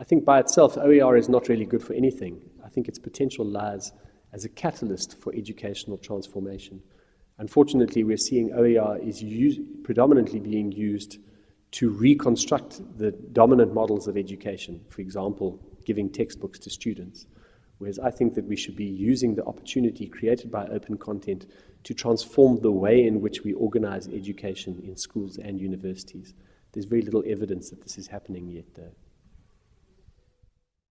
I think by itself, OER is not really good for anything. I think its potential lies as a catalyst for educational transformation. Unfortunately, we're seeing OER is predominantly being used to reconstruct the dominant models of education, for example, giving textbooks to students. Whereas I think that we should be using the opportunity created by open content to transform the way in which we organize education in schools and universities. There's very little evidence that this is happening yet, though.